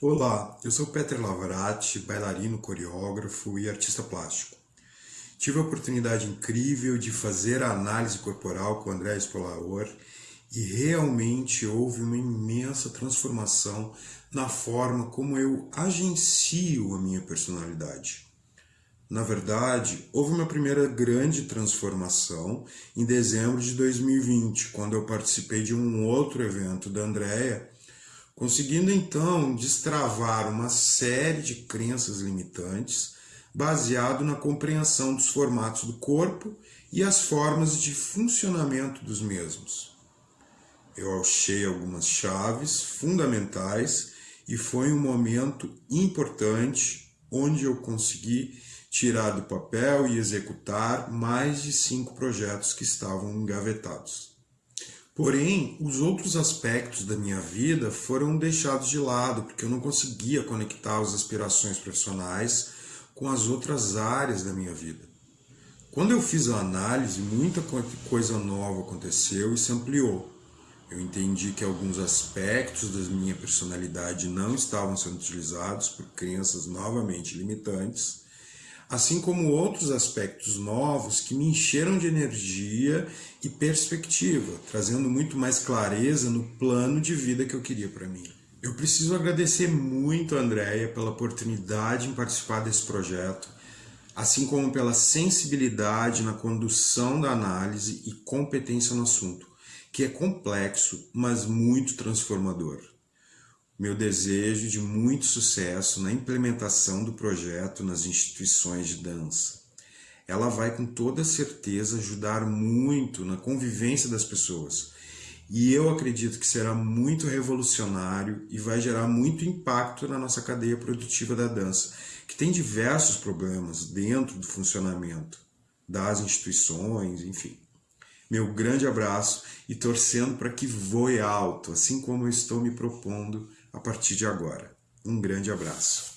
Olá, eu sou Peter Lavarati, bailarino, coreógrafo e artista plástico. Tive a oportunidade incrível de fazer a análise corporal com André Spolaor e realmente houve uma imensa transformação na forma como eu agencio a minha personalidade. Na verdade, houve uma primeira grande transformação em dezembro de 2020, quando eu participei de um outro evento da Andrea conseguindo então destravar uma série de crenças limitantes baseado na compreensão dos formatos do corpo e as formas de funcionamento dos mesmos. Eu achei algumas chaves fundamentais e foi um momento importante onde eu consegui tirar do papel e executar mais de cinco projetos que estavam engavetados. Porém, os outros aspectos da minha vida foram deixados de lado, porque eu não conseguia conectar as aspirações profissionais com as outras áreas da minha vida. Quando eu fiz a análise, muita coisa nova aconteceu e se ampliou. Eu entendi que alguns aspectos da minha personalidade não estavam sendo utilizados por crenças novamente limitantes assim como outros aspectos novos que me encheram de energia e perspectiva, trazendo muito mais clareza no plano de vida que eu queria para mim. Eu preciso agradecer muito a Andrea pela oportunidade em participar desse projeto, assim como pela sensibilidade na condução da análise e competência no assunto, que é complexo, mas muito transformador meu desejo de muito sucesso na implementação do projeto nas instituições de dança. Ela vai com toda certeza ajudar muito na convivência das pessoas. E eu acredito que será muito revolucionário e vai gerar muito impacto na nossa cadeia produtiva da dança, que tem diversos problemas dentro do funcionamento das instituições, enfim. Meu grande abraço e torcendo para que voe alto, assim como eu estou me propondo a partir de agora. Um grande abraço.